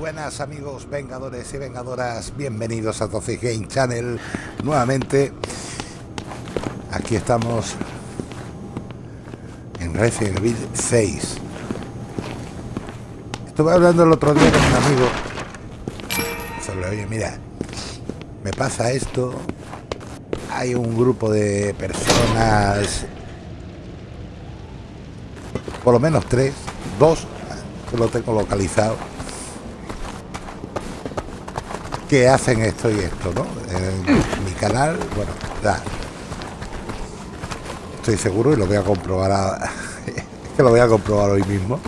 buenas amigos vengadores y vengadoras, bienvenidos a Toxic Game Channel nuevamente. Aquí estamos en Resident Evil 6. Estuve hablando el otro día con un amigo sobre, oye, mira, me pasa esto, hay un grupo de personas, por lo menos tres, dos, que lo tengo localizado que hacen esto y esto, ¿no? En mi canal, bueno, ya. Estoy seguro y lo voy a comprobar, que lo voy a comprobar hoy mismo,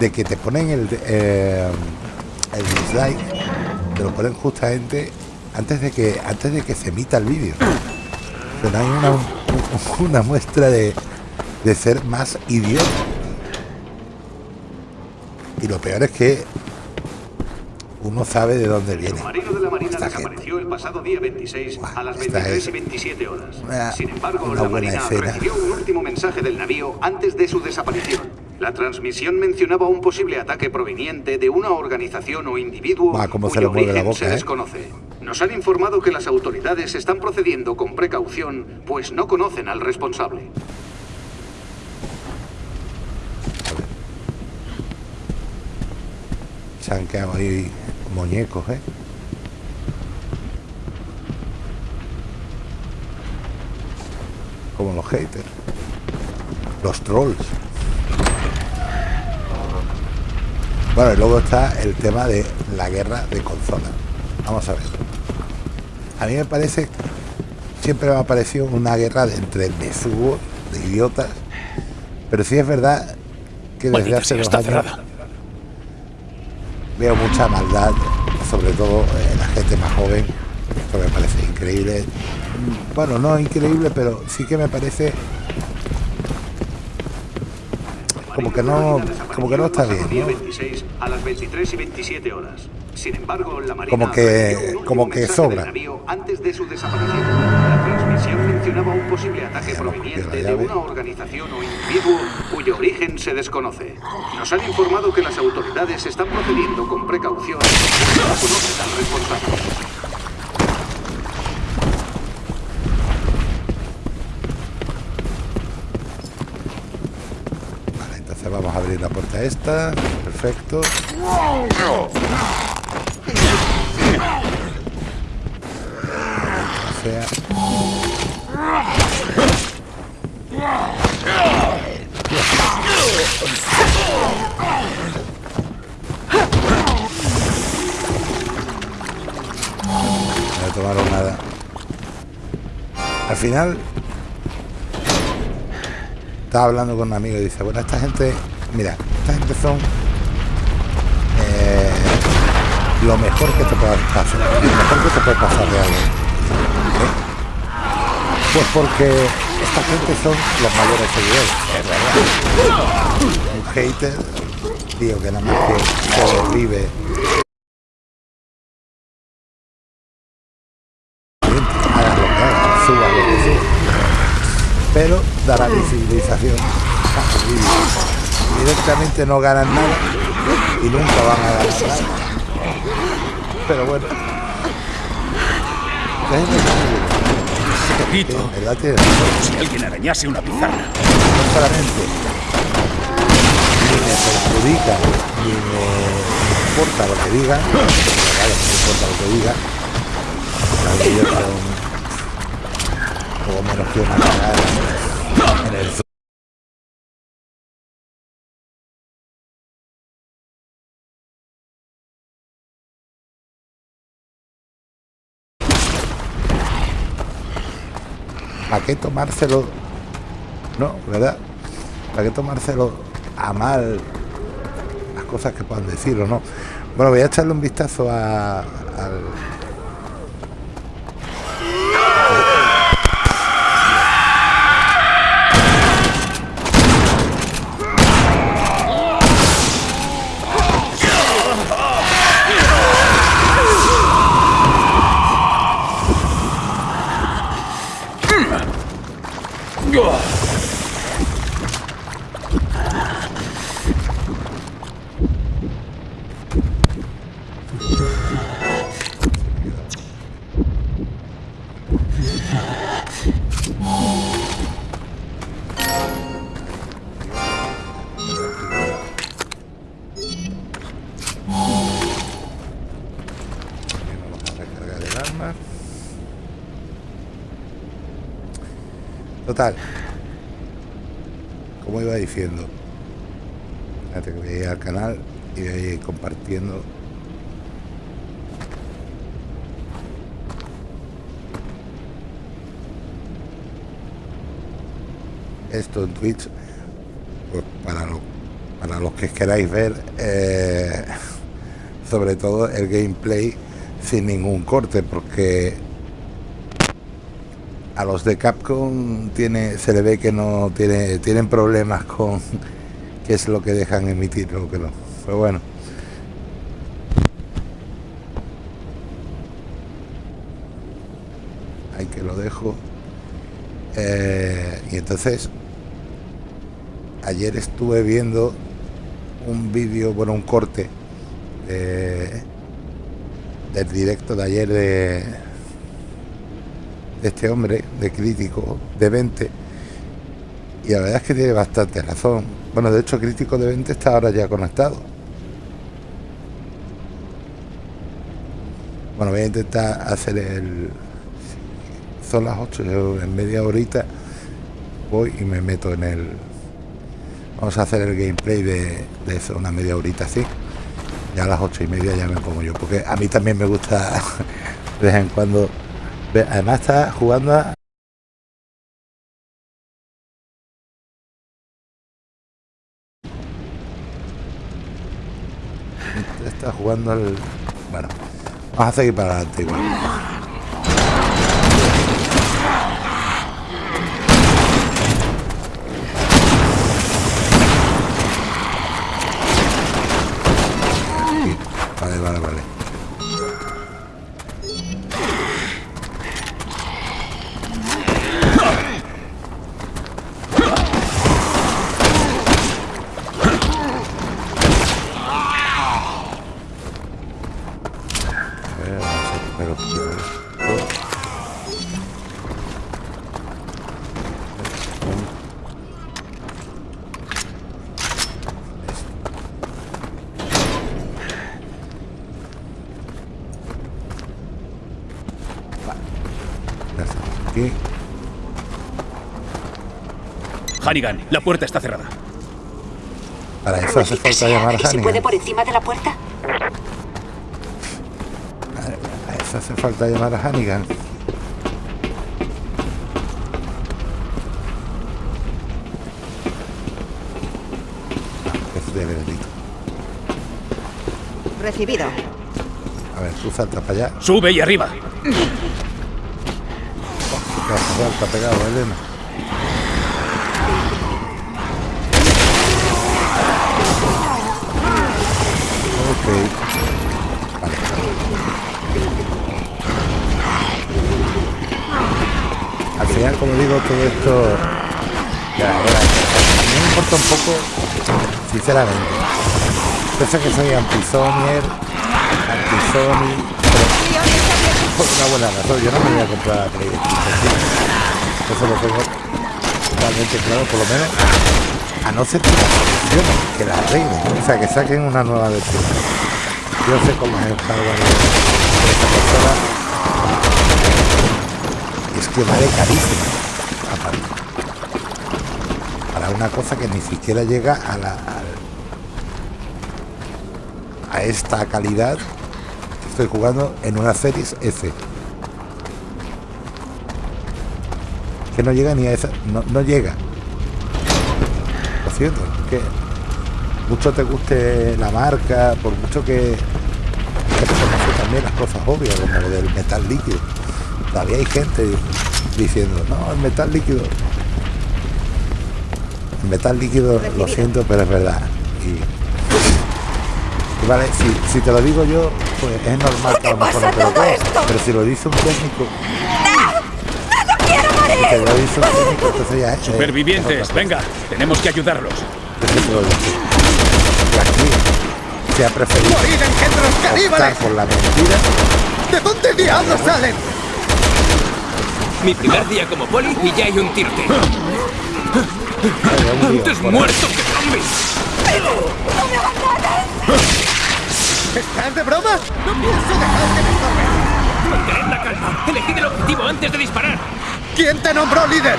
de que te ponen el, eh, el dislike, te lo ponen justamente antes de que antes de que se emita el vídeo. Pero hay una, una muestra de, de ser más idiota. Y lo peor es que uno sabe de dónde viene. El submarino de la Marina desapareció el pasado día 26 a las 23 y 27 horas. Una- Sin embargo, la Marina escena. recibió un último mensaje del navío antes de su desaparición. La transmisión mencionaba un posible ataque proveniente de una organización o individuo cómo se cuyo le mueve la origen boca, se ¿eh? desconoce. Nos han informado que las autoridades están procediendo con precaución, pues no conocen al responsable. Se han quedado ahí muñecos, ¿eh? Como los haters. Los trolls. Bueno, y luego está el tema de la guerra de consolas. Vamos a ver. A mí me parece, siempre me ha parecido una guerra de, entre besugos, de idiotas. Pero sí es verdad que desde Maldita hace dos está años cerrada. Veo mucha maldad, sobre todo en la gente más joven. Esto me parece increíble. Bueno, no increíble, pero sí que me parece como que no, como que no está bien, Día ¿no? 26 a las 23 y 27 horas. Sin embargo, la Marina Como que- como que sobra. del navío antes de su desaparición. Transmisión mencionaba un posible ataque proveniente de una organización o individuo cuyo origen se desconoce. Nos han informado que las autoridades están procediendo con precaución, no conocen al responsable. Vale, entonces vamos a abrir la puerta esta. Perfecto. O sea. No tomaron nada. Al final estaba hablando con un amigo y dice, bueno, esta gente, mira, esta gente son eh, lo mejor que te puede pasar, lo mejor que te puede pasar de algo. ¿eh? Pues porque esta gente son los mayores seguidores, es verdad. Un hater, tío, que nada más que se desvive. Haga lo que haga, suba lo que suba pero dará visibilización. Directamente no ganan nada y nunca van a ganar nada. Pero bueno. Si alguien arañase una pizarra. no solamente ni me perjudica ni me importa lo que diga, claro, no me importa lo que diga, poco menos que una cagada ¿Para qué tomárselo? No, ¿verdad? ¿Para qué tomárselo a mal las cosas que puedan decir o no? Bueno, voy a echarle un vistazo a, Total. Como iba diciendo. Fíjate que ir al canal y voy a ir compartiendo. Esto en Twitch. Pues para, lo- para los que queráis ver. eh, sobre todo el gameplay sin ningún corte porque a los de Capcom tiene se le ve que no tiene tienen problemas con qué es lo que dejan emitir o que no. Pero bueno. Ahí que lo dejo. Eh, y entonces ayer estuve viendo un vídeo bueno un corte de- del directo de ayer de, de este hombre, de crítico de 20. Y la verdad es que tiene bastante razón. Bueno, de hecho, crítico de 20 está ahora ya conectado. Bueno, voy a intentar hacer el... Son las 8, yo en media horita voy y me meto en el... Vamos a hacer el gameplay de, de eso, una media horita así. Ya a las ocho y media ya me pongo yo, porque a mí también me gusta de vez en cuando. Además está jugando a... Está jugando al... Bueno, vamos a seguir para adelante igual. Vale, vale, vale. Hannigan, la puerta está cerrada. Para eso hace falta llamar a ¿Y se puede Hannigan. por encima de la puerta? Para eso hace falta llamar a Hannigan. Es de veredicto. Recibido. A ver, tú salta para allá. Sube y arriba. Salta pegado, Elena. Al final, como digo, todo esto... Ya, ya, me importa un poco, sinceramente. Pese que soy anti-Sonyer, anti-Sony, pero por una buena razón. Yo no me voy a comprar la 5. Eso lo tengo totalmente claro, por lo menos. A no ser que la que la arreglen. O sea, que saquen una nueva versión. Yo sé cómo es el hardware de, esta. Y es que vale carísimo. Aparte. Para una cosa que ni siquiera llega a la. a esta calidad estoy jugando en una Series S. Que no llega ni a esa. No, no llega. Lo siento, que mucho te guste la marca, por mucho que, también las cosas obvias, como lo del metal líquido. Todavía hay gente diciendo, no, el metal líquido. El metal líquido, lo siento, pero es verdad. Y, y vale, si, si te lo digo yo, pues es normal que a lo mejor no te lo todo creas. esto? Pero si lo dice un técnico, entonces ya es. es Supervivientes, venga, tenemos que ayudarlos. Si ha preferido ¡Morir engendros caníbales! por la mentira. ¿De dónde diablos salen? Mi primer día como poli y ya hay un lío ¡Antes muerto que zombi! ¿Estás de broma? No pienso dejar que me estorben. Mantened la calma. Elegid el objetivo antes de disparar. ¿Quién te nombró líder?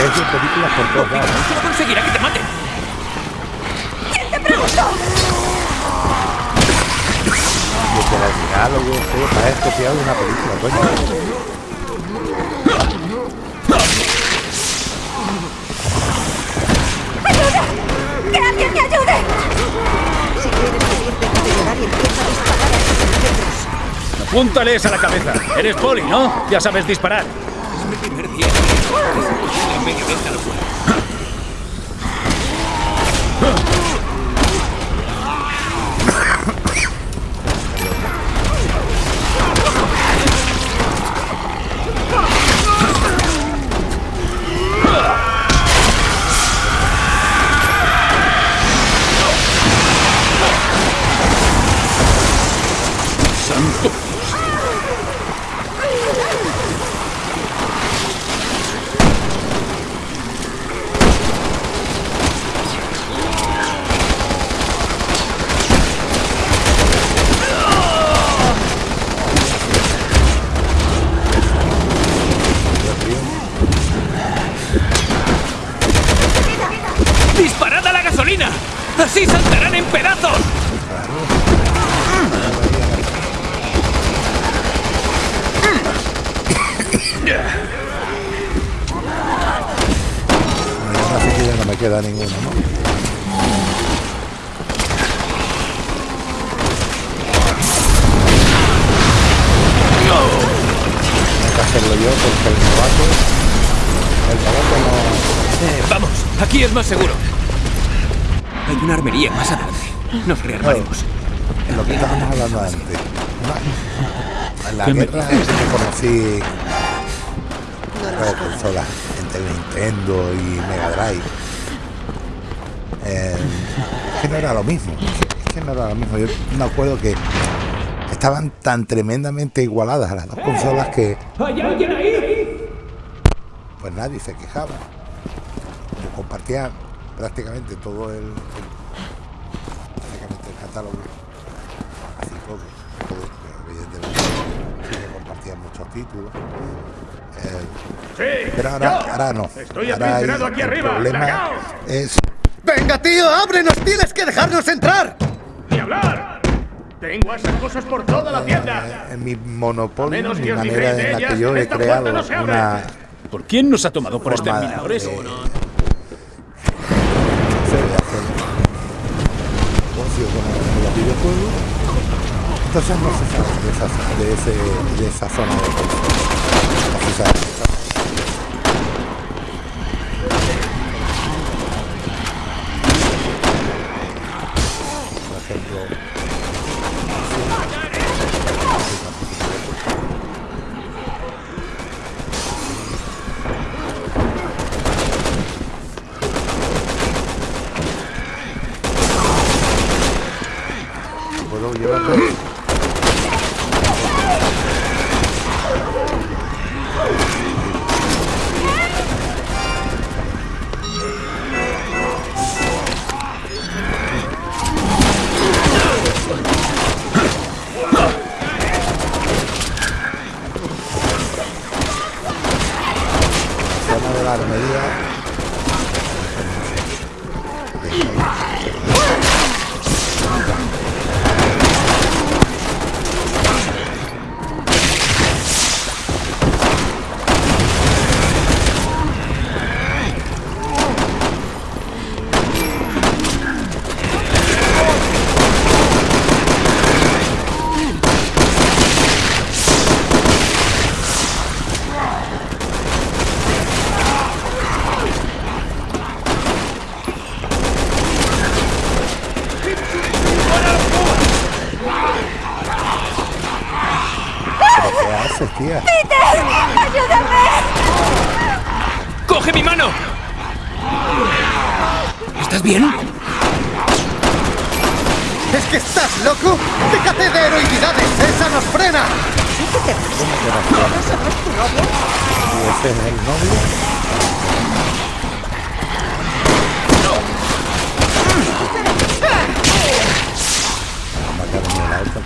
Películas por todos lados. ¿no? Conseguirá que te maten. Literal, diálogo, todo para esto fiado de una película, coño. Apúntales a la cabeza. Eres poli, ¿no? Ya sabes disparar. Es mi primer día. De esta locura. Hay una armería más adelante. Nos rearmaremos. En lo que estábamos hablando antes. ¿no? En la ¿Qué me guerra es que conocí las consolas entre Nintendo y Mega Drive. Eh, es que no era lo mismo. Es que no era lo mismo. Yo me acuerdo que estaban tan tremendamente igualadas las dos consolas que ¿Hay alguien ahí? pues nadie se quejaba. Yo compartía prácticamente todo el, el- prácticamente el catálogo. Así todo, todo, pero evidentemente sí que compartían muchos títulos. Eh, Sí. pero ahora, ahora no. Estoy Ahora hay- aquí el arriba. problema ¡Largaos! es ¡Venga, tío! ¡Ábrenos! ¡Tienes que dejarnos entrar! ¡Ni hablar! Tengo esas cosas por toda la tienda. eh, mi monopolio, menos mi manera en de la que yo he creado no una ¿Por quién nos ha tomado por exterminadores? de- Entonces no se de esa, de ese, de esa zona de. Por ejemplo,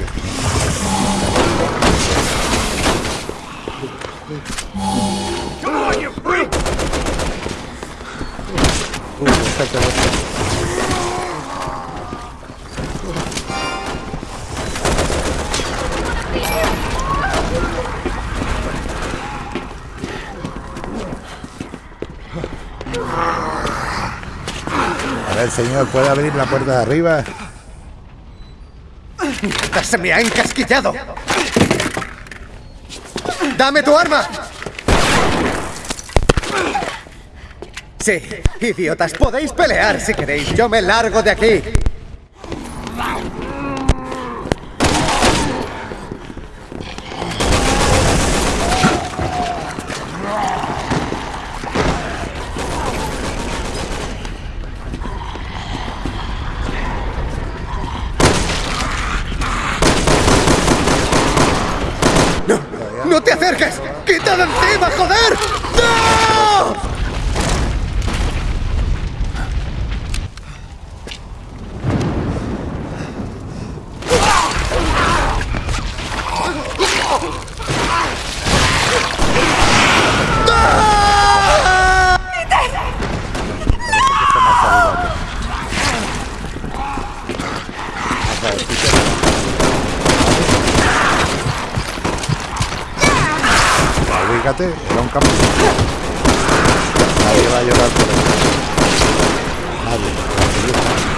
matarme la otra que Uy, esta que no- A ver, señor, ¿puede abrir la puerta de arriba? ¡Esta se me ha encasquillado! ¡Dame tu arma! Sí, idiotas, podéis pelear si queréis. Yo me largo de aquí. ¡No! ¡No te acerques! ¡Quita de encima, joder! ¡No! Ubícate, era un campo. Nadie va a llorar por eso. Nadie.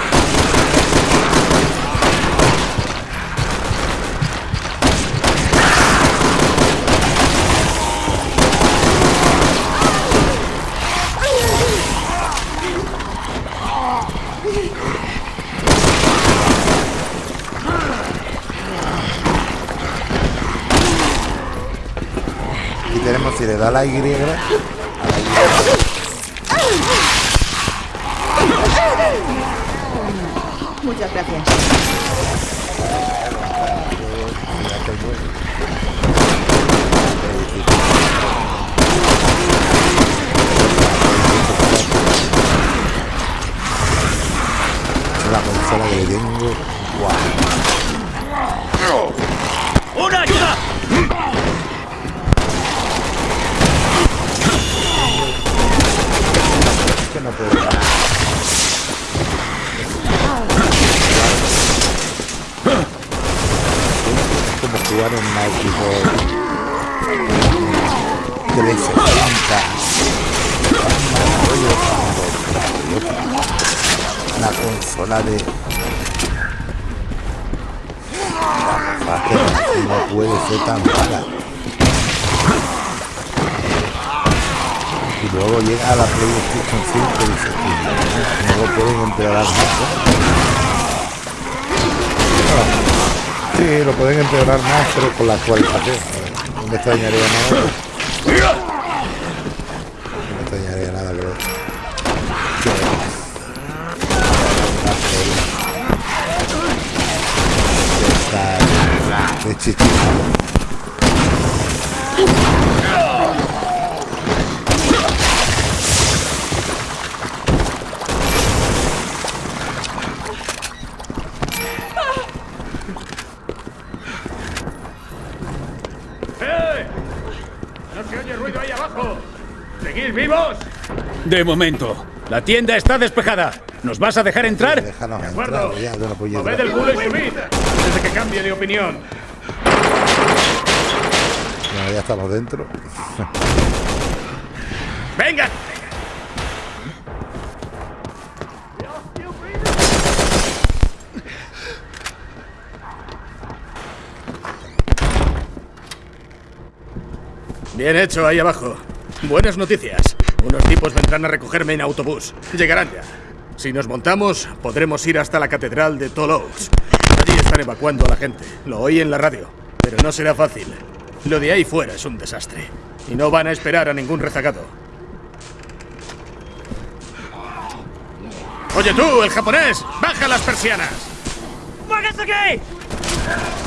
Le da la Y, a la Y. Muchas gracias. la consola que tengo. Jugar en una equipo 360. Una consola de. La que no puede ser tan mala. Y luego llega a la PlayStation 5 y dice, "Tío, no lo pueden empeorar más. ¿No?". Sí, lo pueden empeorar más, pero con la actualización. No me extrañaría nada. No me extrañaría nada chichito. ¡Eh! ¡No se oye ruido ahí abajo! ¿Seguís vivos? De momento. La tienda está despejada. ¿Nos vas a dejar entrar? Déjanos De entrar, acuerdo. ya, de. Moved el culo y subid antes de que cambie de opinión. Bueno, ya estamos dentro. ¡Venga! Bien hecho ahí abajo. Buenas noticias. Unos tipos vendrán a recogerme en autobús. Llegarán ya. Si nos montamos, podremos ir hasta la catedral de Toulouse. Allí están evacuando a la gente. Lo oí en la radio. Pero no será fácil. Lo de ahí fuera es un desastre. Y no van a esperar a ningún rezagado. Oye tú, el japonés, baja las persianas. Elena,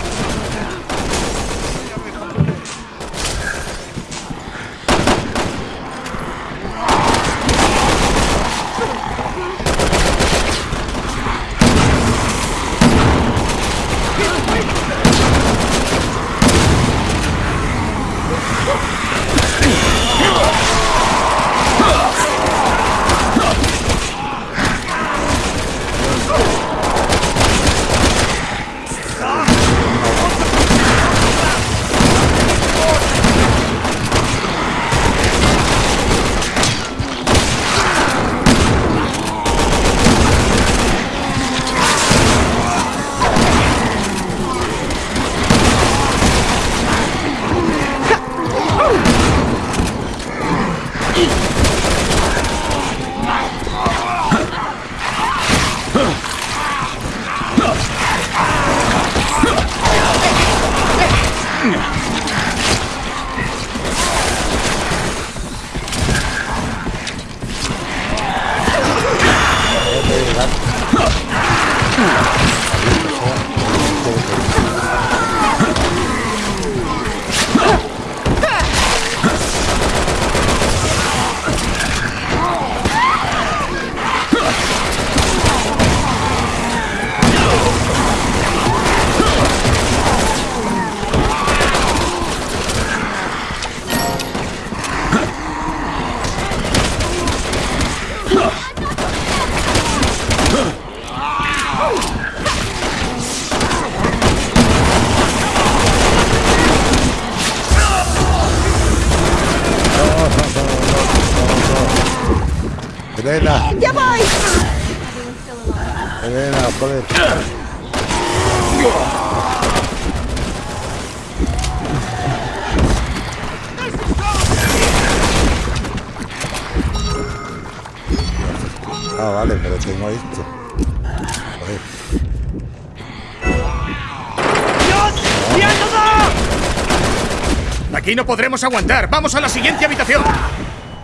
Aquí no podremos aguantar. Vamos a la siguiente habitación.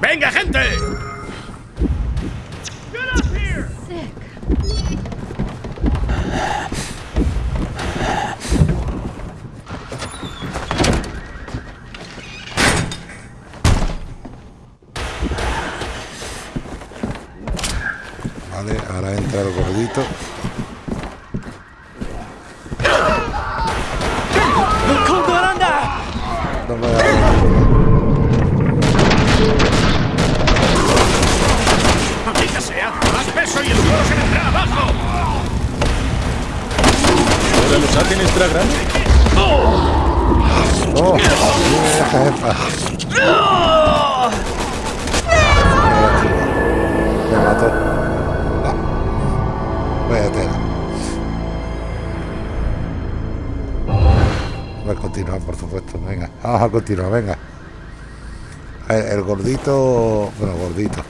¡Venga, gente! Peso y el suelo se vendrá abajo! ¿Ahora los hacen extra grandes? ¡Oh! Jefa. Me mató. Vaya tela. Voy a continuar, por supuesto. Venga, vamos a continuar, venga. El, el gordito. Bueno, gordito.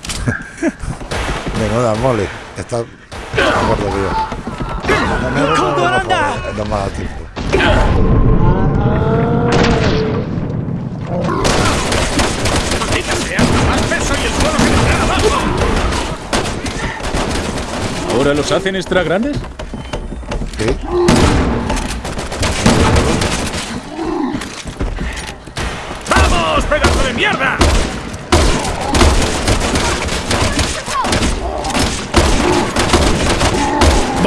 Menuda mole. Está gordo que yo. No, me- no, no, no, no, no me ha dado tiempo. ¡Maldita sea! ¡Más peso y el suelo se vendrá abajo! ¿Ahora los hacen extra grandes? ¿Qué? ¡Vamos, pedazo de mierda!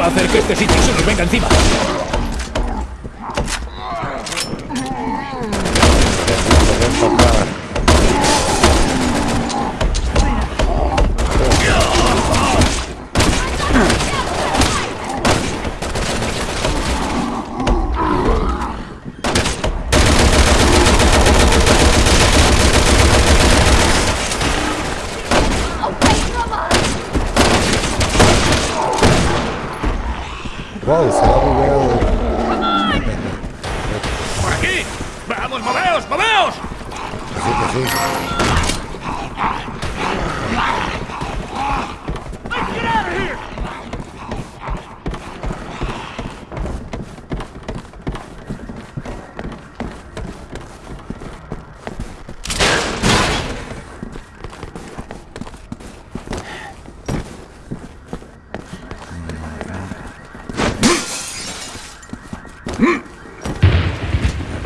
Hacer que este sitio se nos venga encima. Wow, se bugueado. ¡Por aquí! ¡Vamos, moveos, moveos! Sí, que sí.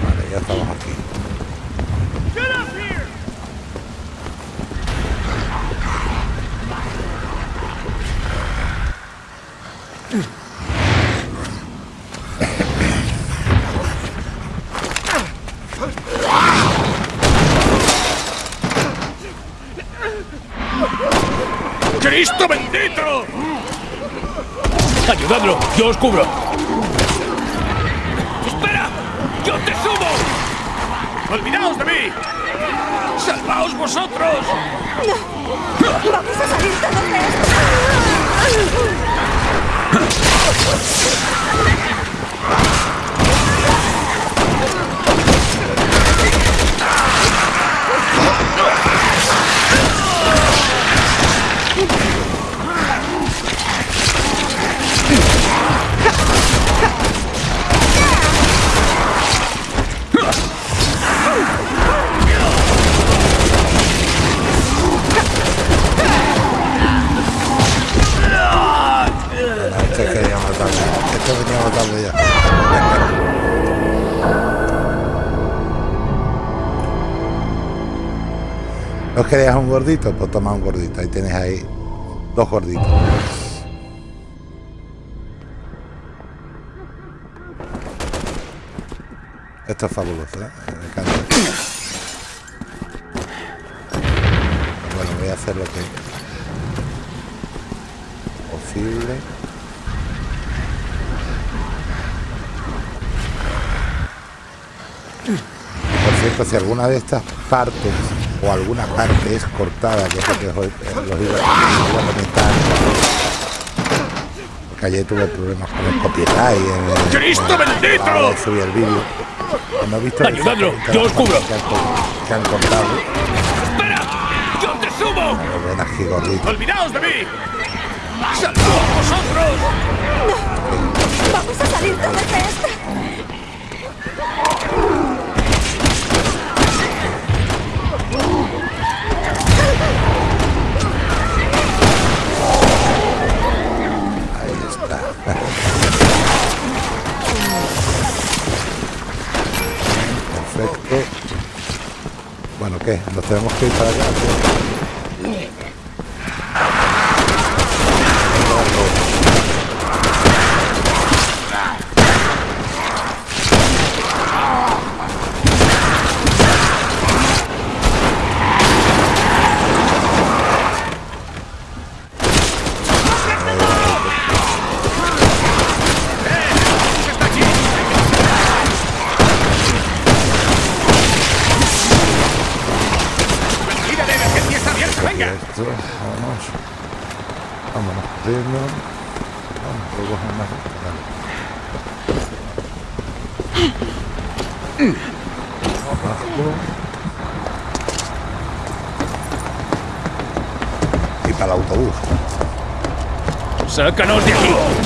Vale, ya estamos aquí. ¡Cristo bendito! ¡Ayudadlo! ¡Yo os cubro! ¿No querías un gordito? Pues toma un gordito. Ahí tienes ahí dos gorditos. Esto es fabuloso, ¿eh? Me encanta. Bueno, voy a hacer lo que posible. Por cierto, si alguna de estas partes o alguna parte es cortada, que es lo que os, os los iba, a comentar, porque ayer tuve problemas con el copyright. En el, ¡Cristo en- bendito! subir el vídeo. No he visto Ayudadlo, yo os cubro. Que han, co- que han cortado. ¡Espera! ¡Yo te subo! Ven aquí, gordito. ¡Olvidaos de mí! ¡Salvaos vosotros! ¡Vamos a salir todos de esto! Bueno, ¿qué? ¿Nos tenemos que ir para allá? ¿Qué? ¡Mira, la emergencia está abierta! ¡Venga! Esto, vámonos. Vámonos, corriendo. Vamos, puedo coger más. Vale. Abajo. Y para el autobús. ¡Sácanos de aquí!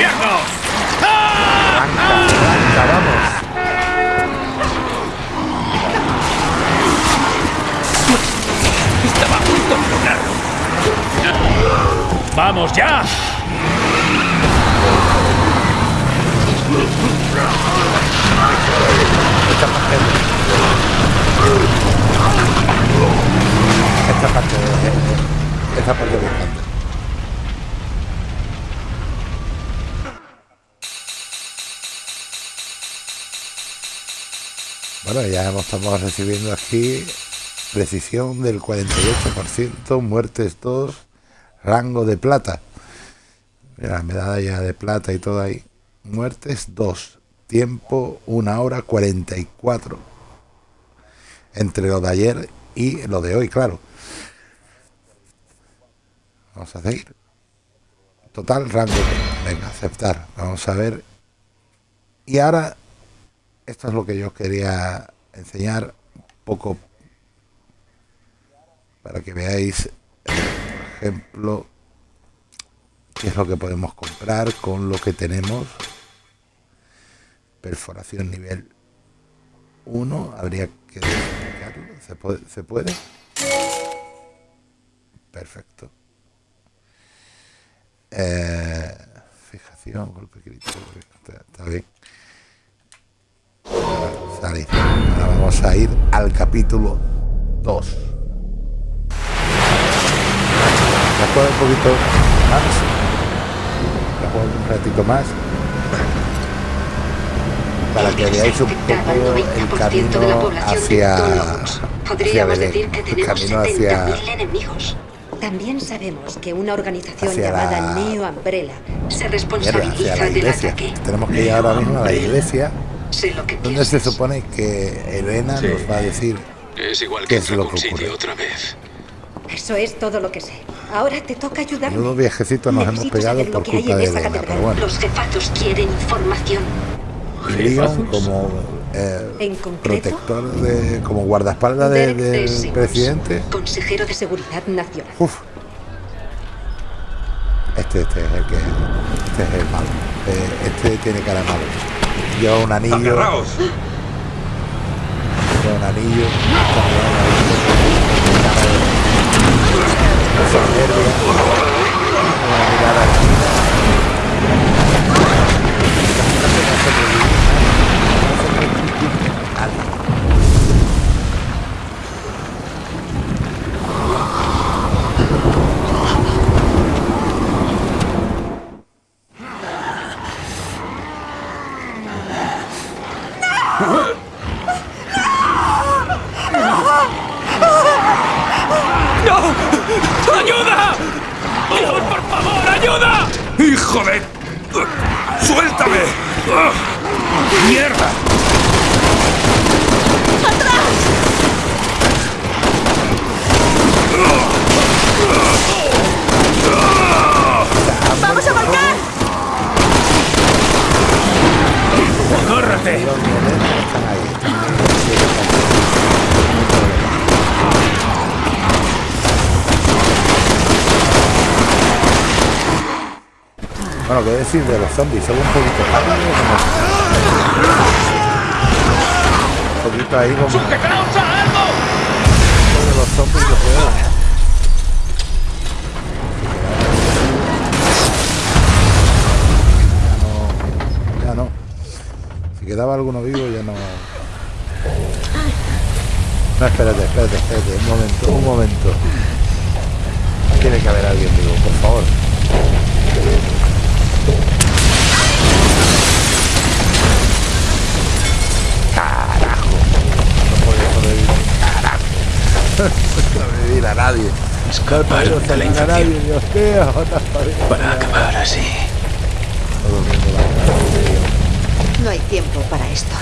Trago en el infierno! ¡Ah! Arranca, vamos. Estaba a punto de lograrlo. ¡Vamos ya! Esta parte Esta parte Esta parte me Bueno, ya estamos recibiendo aquí precisión del 48%, muertes 2, rango de plata. Mira, medalla de plata y todo ahí. Muertes 2, tiempo 1 hora 44. Entre lo de ayer y lo de hoy, claro. Vamos a seguir. Total rango. Venga, aceptar. Vamos a ver. Y ahora, esto es lo que yo quería enseñar un poco para que veáis, por ejemplo, qué es lo que podemos comprar con lo que tenemos. Perforación nivel 1, habría que. ¿Se puede? ¿Se puede? Perfecto. Eh, fijación, golpe crítico, vamos a ir al capítulo 2. Me juego un poquito más. Juego un ratito más. Para que veáis un poco el camino hacia, hacia Belén. El camino hacia, También sabemos que una organización llamada la- Neo Umbrella se responsabiliza del iglesia. ataque. Tenemos que ir ahora mismo a la iglesia, Sé lo que donde se supone que Elena Sí. nos va a decir Es igual ¿Qué que es en lo que ocurre? otra vez. Eso es todo lo que sé. Ahora te toca ayudarme. Menudo viejecito nos hemos Necesito pegado saber lo por culpa de Elena, catedral. pero bueno. Los jefatos quieren información. Leon como eh, ¿En concreto? protector de, como guardaespaldas de- del D. Simmons, presidente. Consejero de Seguridad Nacional. Uf. Este, este es el que este es el malo. Eh, este tiene cara de malo. Lleva un anillo. Lleva un anillo. Una mirada ¡No! ¡Ayuda! ¡Dios, por favor, ayuda! ¡Hijo de... ¡Suéltame! ¡Ah! ¡Mierda! ¡Vamos a volcar! Ahí. Bueno, qué decir de los zombies, son un poquito rápidos, como... Un poquito ahí como... quedaba alguno vivo ya no. No, espérate, espérate, espérate, un momento, un momento. Tiene que haber alguien vivo, por favor. Carajo. No podía sobrevivir. Carajo. No sobrevivir a nadie. No puedo de la nadie. Dios mío. No. Para acabar así. No hay tiempo para esto.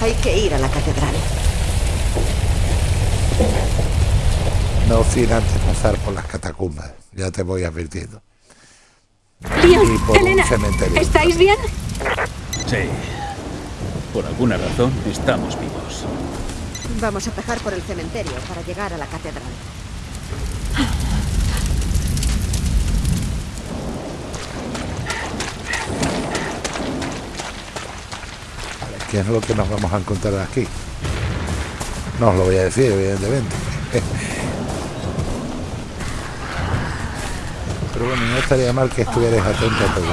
Hay que ir a la catedral. No sin antes pasar por las catacumbas. Ya te voy advirtiendo. Y por Elena, un cementerio. ¿estáis bien? Sí. Por alguna razón estamos vivos. Vamos a pasar por el cementerio para llegar a la catedral. Vale, ¿Qué es lo que nos vamos a encontrar aquí? No os lo voy a decir, evidentemente. Pero bueno, no estaría mal que estuvierais atentos a todo.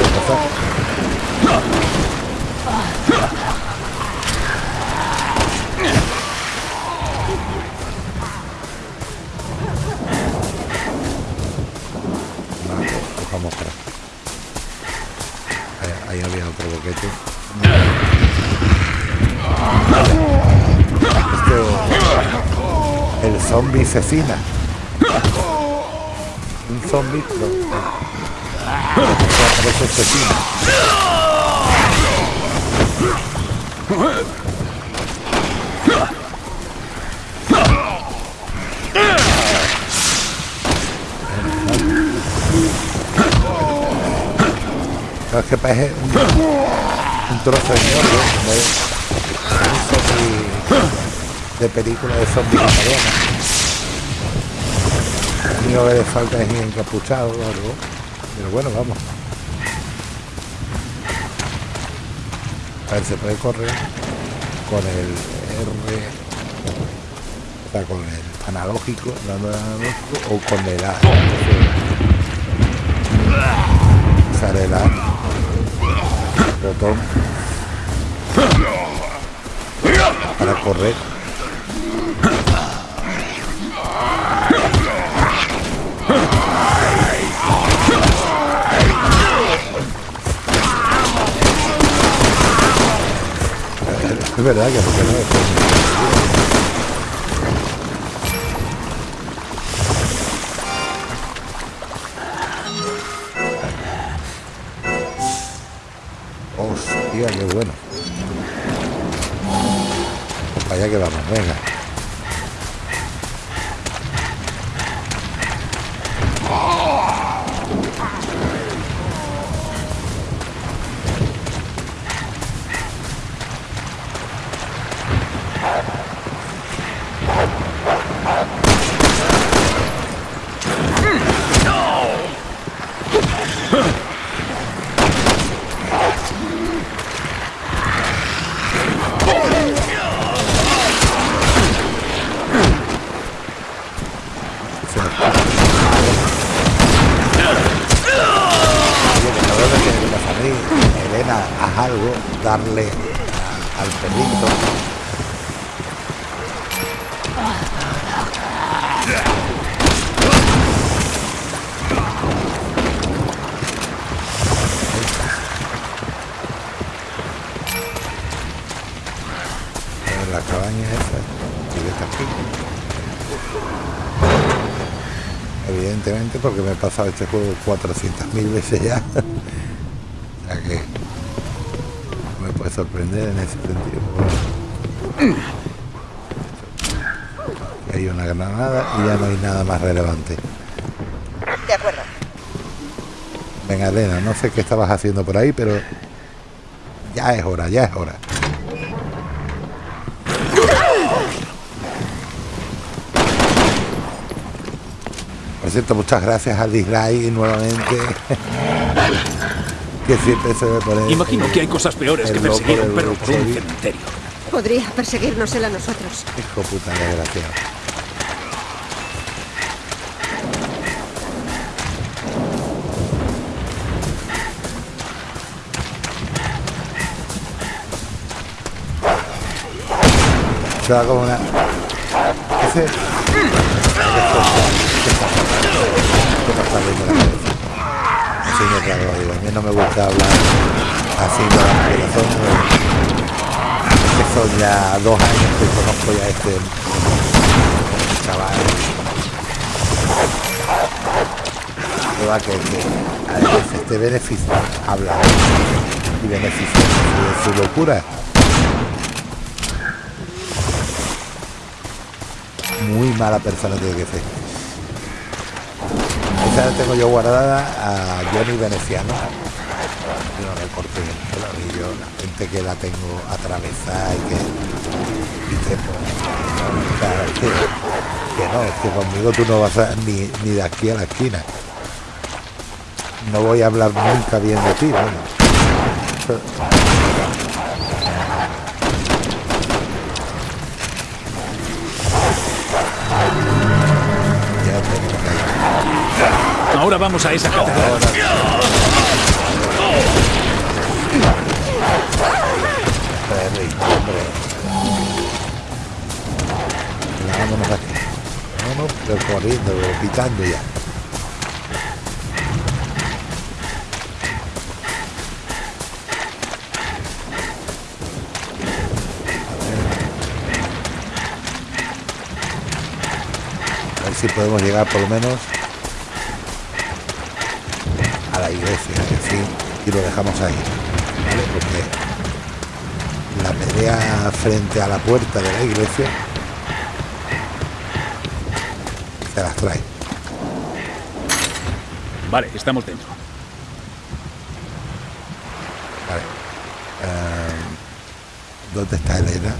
Esto asesina. Un zombie. No. Parece asesina. No, es que parece un, un trozo de mierda, ¿no? un zombie de película de zombies italiana. Lo único que le falta es ir encapuchado o algo. Pero bueno, vamos. A ver, se puede correr con el R, o con el analógico, dando analógico, o con el A. Usar el A, botón, para correr. Es verdad que porque no Hostia, qué bueno. Pues allá que vamos, venga. Se nos pasa. Oye, que no veo lo que me pasa a mí. Elena, haz algo, darle a- al perrito. En la cabaña esa, y que está aquí. Evidentemente porque me he pasado este juego 400.000 veces ya. o sea que me puede sorprender en ese sentido. Hay una granada y ya no hay nada más relevante. De acuerdo. Venga, Elena, no sé qué estabas haciendo por ahí, pero ya es hora, ya es hora. Cierto, muchas gracias al dislike nuevamente. que siempre se me pone. Imagino que hay cosas peores que perseguir a un perro por un cementerio. Podría perseguirnos él a nosotros. Hijo puta desgraciado. Se va como una. Ese. ¿Qué pasa viendo la cabeza? Así me trago, digo. A mí no me gusta hablar así de la corazón. que son ya dos años que conozco ya este chaval. Que a veces este beneficio habla y beneficia de su locura. Muy mala persona tiene que ser. Esa la tengo yo guardada a Johnny Veneciano. No le el yo la gente que la tengo atravesada y que que, pues, que, no, es que conmigo tú no vas a, ni, de aquí a la esquina. No voy a hablar nunca bien de ti, vamos. Vamos a esa catedral. Vámonos aquí. Vámonos, pero corriendo, pero pitando ya. Si podemos llegar por lo menos iglesia, y lo dejamos ahí. ¿vale? Porque la pelea frente a la puerta de la iglesia se las trae. Vale, estamos dentro. Eh, ¿Dónde está Elena?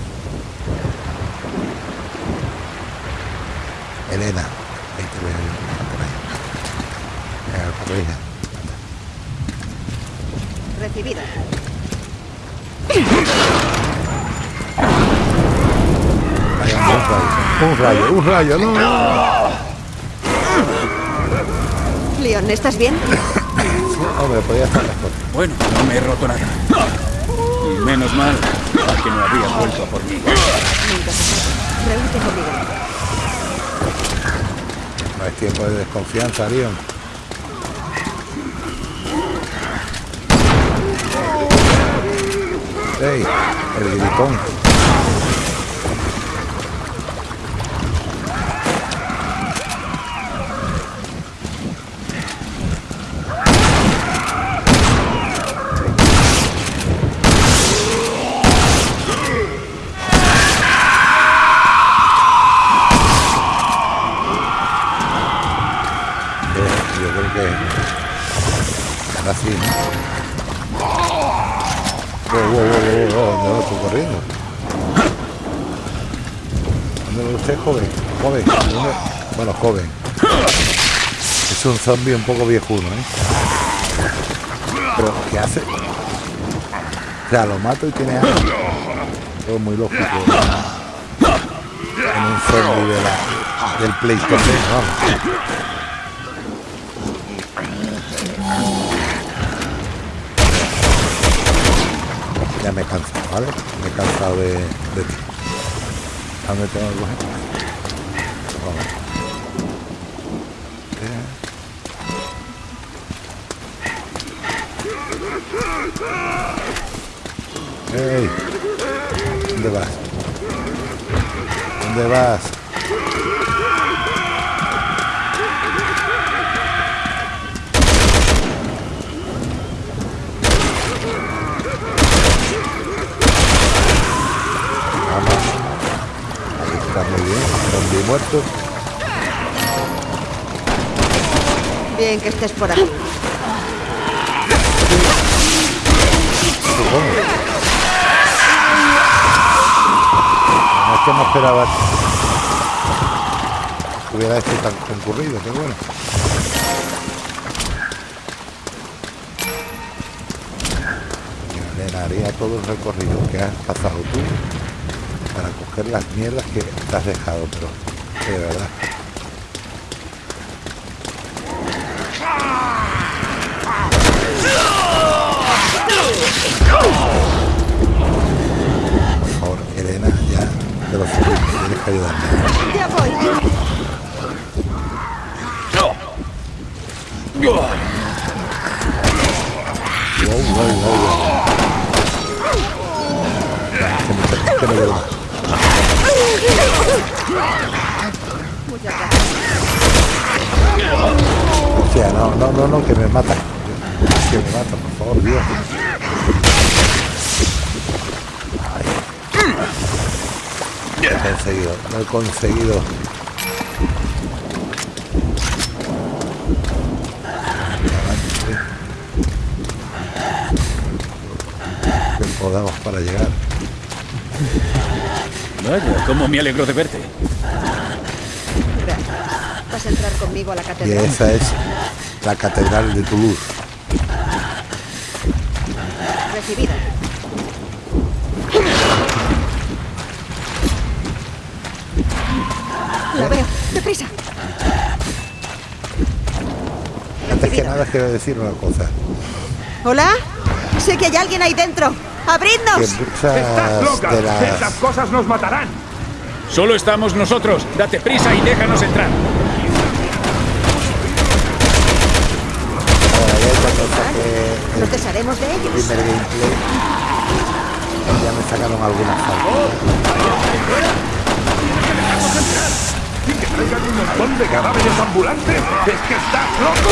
Elena. Ahí te veo. Está por ahí. Por ahí. Recibida. Vaya, un rayo. Un rayo, no. Leon, ¿estás bien? Hombre, podía estar mejor. Bueno, no me he roto nada. Y menos mal que no había vuelto a por mí. Nunca se. Reúnete conmigo. No es tiempo de desconfianza, Leon. ¡Ey! El gritón. Yo creo que ahora sí, ¿no? Wow, wow, wow, wow, wow, ¿dónde va estoy corriendo? ¿Dónde va usted, joven? Joven, ¿dónde? Bueno, joven. Es un zombie un poco viejuno, ¿eh? Pero, ¿qué hace? O sea, lo mato y tiene algo. Todo muy lógico. En un zombie de la, del PlayStation, vamos. Ya me he cansado, ¿vale? Me he cansado de, de ti. ¿A dónde tengo que coger? Vamos. ¿Dónde vas? ¿Dónde vas? Vamos. Ahí está muy bien. Bien que estés por aquí. No es que no esperaba que hubiera esto tan concurrido, pero bueno. Haría todo el recorrido que has pasado tú para coger las mierdas que te has dejado, pero de verdad. Por favor, Elena, ya te lo suplico, tienes que ayudarme. Ya voy. Wow, wow, wow, wow. Que me, que me O sea, no, no, no, no, que me mata. Que me mata, por favor, Dios. Ay. He conseguido, lo he conseguido. Que podamos para llegar. Vaya, cómo me alegro de verte. Conmigo a la Y esa es la catedral de Toulouse. Recibida. Lo veo. ¡Deprisa! Antes que nada quiero decir una cosa. ¿Hola? Sé que hay alguien ahí dentro. ¡Abridnos! muchas de las cosas nos matarán! Solo estamos nosotros. Date prisa y déjanos entrar. Ahora ya cuando Nos desharemos de el ellos. primer gameplay ya me sacaron algunas faltas. ¿Y que traigan un montón de cadáveres ambulantes? ¡Es que estás loco!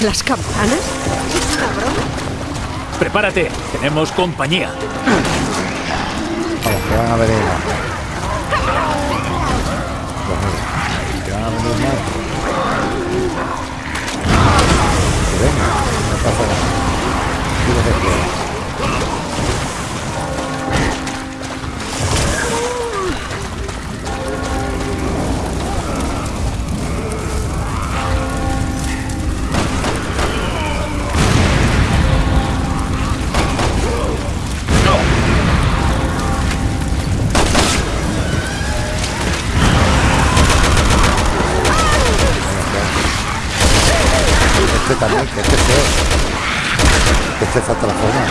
¿Las campanas? ¿Es una broma? Prepárate, tenemos compañía. Vamos, que van a venir más. Pues mira, que van a venir más. Que venga, no pasa nada. Aquí lo que quieras. Falta la forma.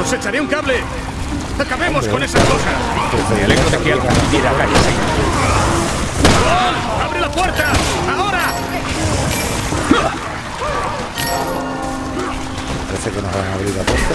¡Os echaré un cable! ¡Acabemos con esa cosa! Me alegro de que alguien quiera calle Que nos van a abrir la puerta.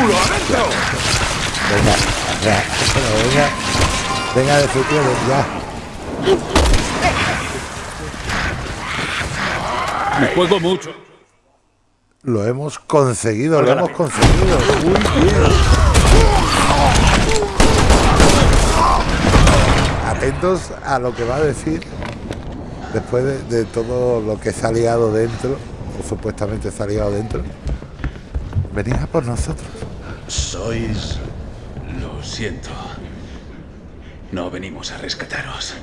Culo, adentro! Venga, ya, pero venga, venga de futuro, ya. Me juego mucho. Lo hemos conseguido, lo hemos conseguido. Muy bien. Atentos a lo que va a decir después de, de todo lo que se ha liado dentro, o supuestamente se ha liado dentro. Venid a por nosotros. Sois... Lo siento. No venimos a rescataros.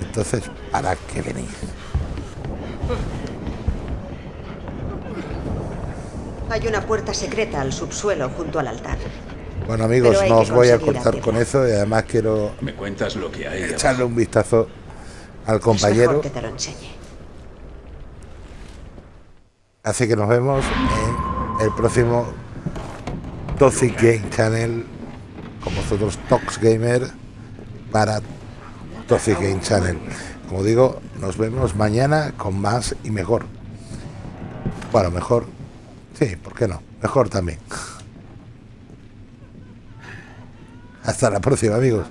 Entonces, ¿para qué venís? Hay una puerta secreta al subsuelo junto al altar. Bueno amigos, no os voy a cortar con eso y además quiero ¿Me cuentas lo que hay echarle abajo? un vistazo al Es compañero. mejor que te lo enseñe. Así que nos vemos en el próximo Toxic Game Channel con vosotros Tox Gamer para Toxic Game Channel. Como digo, nos vemos mañana con más y mejor. Bueno, mejor. Sí, ¿por qué no? Mejor también. Hasta la próxima, amigos.